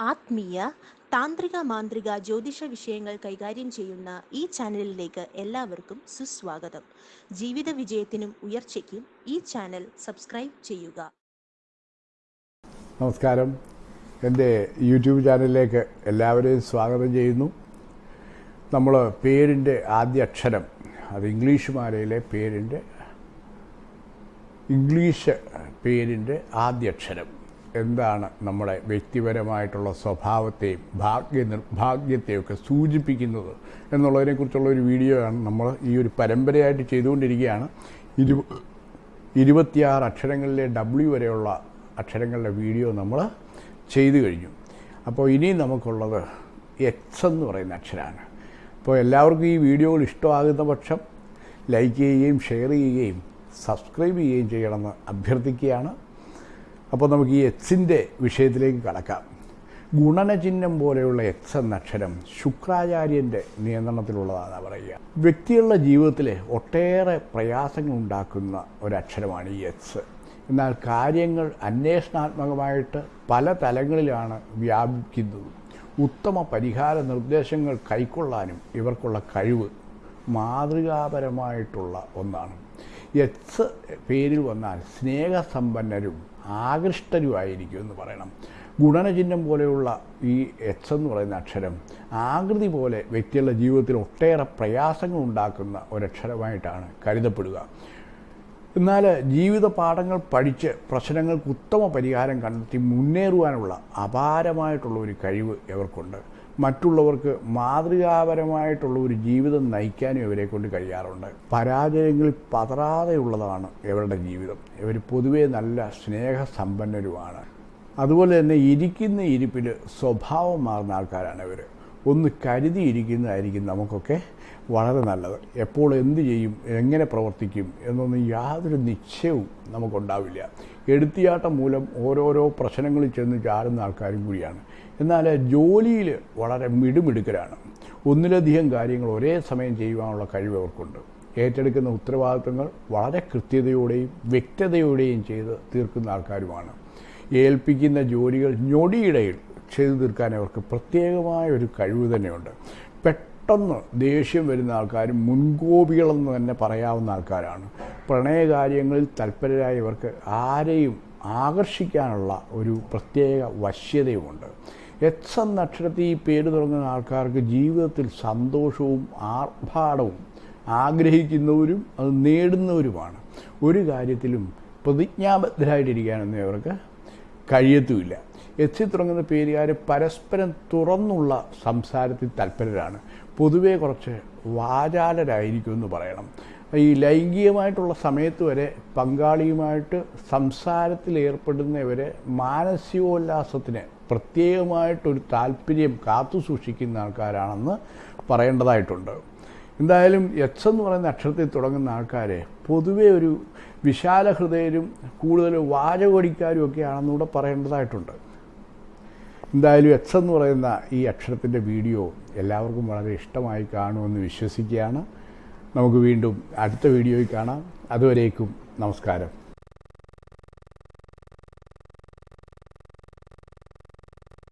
ആത്മീയ താന്ത്രിക മാന്ത്രിക ജ്യോതിഷ വിഷയങ്ങൾ കൈകാര്യം ചെയ്യുന്ന ഈ ചാനലിലേക്ക് എല്ലാവർക്കും സുസ്വാഗതം. ജീവിത വിജയത്തിനും ഉയർച്ചയ്ക്കും ഈ ചാനൽ സബ്സ്ക്രൈബ് ചെയ്യുക. നമസ്കാരം. എന്റെ യൂട്യൂബ് ചാനലിലേക്ക് എല്ലാവരെയും സ്വാഗതം ചെയ്യുന്നു. നമ്മൾ പേരിന്റെ ആദ്യ അക്ഷരം അത് ഇംഗ്ലീഷ് മാലയിലെ പേരിന്റെ ഇംഗ്ലീഷ് പേരിന്റെ ആദ്യ അക്ഷരം. എന്താണ് നമ്മുടെ വ്യക്തിപരമായിട്ടുള്ള സ്വഭാവത്തെയും ഭാഗ്യ നിർഭാഗ്യത്തെയും ഒക്കെ സൂചിപ്പിക്കുന്നത് എന്നുള്ളതിനെക്കുറിച്ചുള്ള ഒരു വീഡിയോ ആണ് നമ്മൾ ഈ ഒരു പരമ്പരയായിട്ട് ചെയ്തുകൊണ്ടിരിക്കുകയാണ്. ഇരു ഇരുപത്തിയാറ് അക്ഷരങ്ങളിലെ ഡബ്ല്യു വരെയുള്ള അക്ഷരങ്ങളുടെ വീഡിയോ നമ്മൾ ചെയ്തു കഴിഞ്ഞു. അപ്പോൾ ഇനി നമുക്കുള്ളത് എക്സ് എന്ന് പറയുന്ന അക്ഷരമാണ് അപ്പോൾ എല്ലാവർക്കും ഈ വീഡിയോകൾ ഇഷ്ടമാകുന്ന പക്ഷം ലൈക്ക് ചെയ്യുകയും ഷെയർ ചെയ്യുകയും സബ്സ്ക്രൈബ് ചെയ്യുകയും ചെയ്യണമെന്ന് അഭ്യർത്ഥിക്കുകയാണ്. അപ്പോൾ നമുക്ക് ഈ എക്സിന്റെ വിഷയത്തിലേക്ക് കടക്കാം. ഗുണനചിഹ്നം പോലെയുള്ള എക്സ് എന്ന അക്ഷരം ശുക്രാചാര്യന്റെ നിയന്ത്രണത്തിലുള്ളതാണ് പറയുക. വ്യക്തികളുടെ ജീവിതത്തിൽ ഒട്ടേറെ പ്രയാസങ്ങൾ ഉണ്ടാക്കുന്ന ഒരക്ഷരമാണ് ഈ എക്സ്. എന്നാൽ കാര്യങ്ങൾ അന്വേഷണാത്മകമായിട്ട് പല തലങ്ങളിലാണ് വ്യാപിക്കുന്നത്. ഉത്തമ പരിഹാര നിർദ്ദേശങ്ങൾ കൈക്കൊള്ളാനും ഇവർക്കുള്ള കഴിവ് മാതൃകാപരമായിട്ടുള്ള ഒന്നാണ്. എക്സ് പേരിൽ വന്നാൽ സ്നേഹസമ്പന്നരും ആകൃഷ്ടരുമായിരിക്കും എന്ന് പറയണം. ഗുണനചിഹ്നം പോലെയുള്ള ഈ എച്ച് എന്ന് പറയുന്ന അക്ഷരം ആകൃതി പോലെ വ്യക്തികളുടെ ജീവിതത്തിൽ ഒട്ടേറെ പ്രയാസങ്ങൾ ഉണ്ടാക്കുന്ന ഒരക്ഷരമായിട്ടാണ് കരുതപ്പെടുക. എന്നാൽ ജീവിത പാഠങ്ങൾ പഠിച്ച് പ്രശ്നങ്ങൾക്ക് ഉത്തമ പരിഹാരം കണ്ടെത്തി മുന്നേറുവാനുള്ള അപാരമായിട്ടുള്ള ഒരു കഴിവ് ഇവർക്കുണ്ട് മറ്റുള്ളവർക്ക് മാതൃകാപരമായിട്ടുള്ള ഒരു ജീവിതം നയിക്കാനും ഇവരെ കൊണ്ട് കഴിയാറുണ്ട്. പരാജയങ്ങളിൽ പതറാതെയുള്ളതാണ് ഇവരുടെ ജീവിതം. ഇവർ പൊതുവേ നല്ല സ്നേഹസമ്പന്നരുമാണ്. അതുപോലെ തന്നെ ഇരിക്കുന്ന ഇരിപ്പിൽ സ്വഭാവം മാറുന്ന ആൾക്കാരാണ് ഇവർ ഒന്ന് കരുതിയിരിക്കുന്നതായിരിക്കും നമുക്കൊക്കെ വളരെ നല്ലത്. എപ്പോൾ എന്ത് ചെയ്യും എങ്ങനെ പ്രവർത്തിക്കും എന്നൊന്നും യാതൊരു നിശ്ചയവും നമുക്കുണ്ടാവില്ല. എടുത്തിയാട്ടം മൂലം ഓരോരോ പ്രശ്നങ്ങളിൽ ചെന്ന് ചാടുന്ന ആൾക്കാരും കൂടിയാണ്. എന്നാൽ ജോലിയിൽ വളരെ മിടുമിടുക്കരാണ്. ഒന്നിലധികം കാര്യങ്ങൾ ഒരേ സമയം ചെയ്യുവാനുള്ള കഴിവ് അവർക്കുണ്ട്. ഏറ്റെടുക്കുന്ന ഉത്തരവാദിത്തങ്ങൾ വളരെ കൃത്യതയോടെയും വ്യക്തതയോടെയും ചെയ്ത് തീർക്കുന്ന ആൾക്കാരുമാണ്. ഏൽപ്പിക്കുന്ന ജോലികൾ ഞൊടിയിടയിൽ ചെയ്തു തീർക്കാൻ അവർക്ക് പ്രത്യേകമായ ഒരു കഴിവ് തന്നെയുണ്ട്. പെട്ടെന്ന് ദേഷ്യം വരുന്ന ആൾക്കാർ മുൻകോപികളെന്ന് തന്നെ പറയാവുന്ന ആൾക്കാരാണ്. പ്രണയകാര്യങ്ങളിൽ തൽപരരായവർക്ക് ആരെയും ആകർഷിക്കാനുള്ള ഒരു പ്രത്യേക വശ്യതയുമുണ്ട്. എക്സ് എന്ന അക്ഷരത്തിൽ ഈ പേര് തുടങ്ങുന്ന ആൾക്കാർക്ക് ജീവിതത്തിൽ സന്തോഷവും ആർഭാടവും ആഗ്രഹിക്കുന്നവരും അത് നേടുന്നവരുമാണ്. ഒരു കാര്യത്തിലും പ്രതിജ്ഞാബദ്ധരായിട്ടിരിക്കാനൊന്നും അവർക്ക് കഴിയത്തുമില്ല. എത്തി തുടങ്ങുന്ന പേരുകാർ പരസ്പരം തുറന്നുള്ള സംസാരത്തിൽ തൽപരരാണ്. പൊതുവേ കുറച്ച് വാചാലരായിരിക്കും എന്ന് പറയണം. ഈ ലൈംഗികമായിട്ടുള്ള സമയത്ത് വരെ പങ്കാളിയുമായിട്ട് സംസാരത്തിൽ ഏർപ്പെടുന്നവരെ മാനസികോല്ലാസത്തിന് പ്രത്യേകമായിട്ടൊരു താല്പര്യം കാത്തു സൂക്ഷിക്കുന്ന ആൾക്കാരാണെന്ന് പറയേണ്ടതായിട്ടുണ്ട്. എന്തായാലും എച്ച് എന്ന് പറയുന്ന അക്ഷരത്തിൽ തുടങ്ങുന്ന ആൾക്കാരെ പൊതുവെ ഒരു വിശാല ഹൃദയരും കൂടുതൽ വാചകോടിക്കാരും ഒക്കെ ആണെന്നുകൂടെ പറയേണ്ടതായിട്ടുണ്ട്. എന്തായാലും എക്സ് എന്ന് പറയുന്ന ഈ അക്ഷരത്തിന്റെ വീഡിയോ എല്ലാവർക്കും വളരെ ഇഷ്ടമായി കാണുമെന്ന് വിശ്വസിക്കുകയാണ്. നമുക്ക് വീണ്ടും അടുത്ത വീഡിയോയിൽ കാണാം. അതുവരേക്കും നമസ്കാരം.